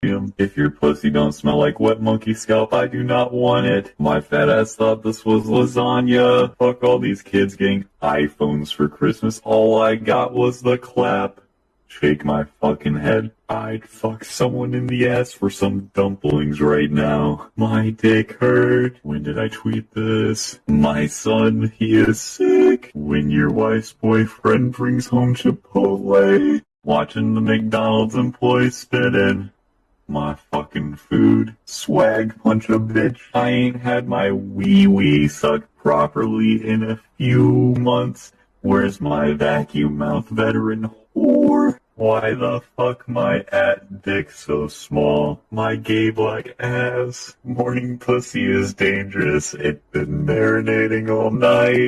If your pussy don't smell like wet monkey scalp, I do not want it. My fat ass thought this was lasagna. Fuck all these kids getting iPhones for Christmas. All I got was the clap. Shake my fucking head. I'd fuck someone in the ass for some dumplings right now. My dick hurt. When did I tweet this? My son, he is sick. When your wife's boyfriend brings home Chipotle. Watching the McDonald's employee spit in my fucking food. Swag punch a bitch. I ain't had my wee wee sucked properly in a few months. Where's my vacuum mouth veteran whore? Why the fuck my at dick so small? My gay black ass. Morning pussy is dangerous. It's been marinating all night.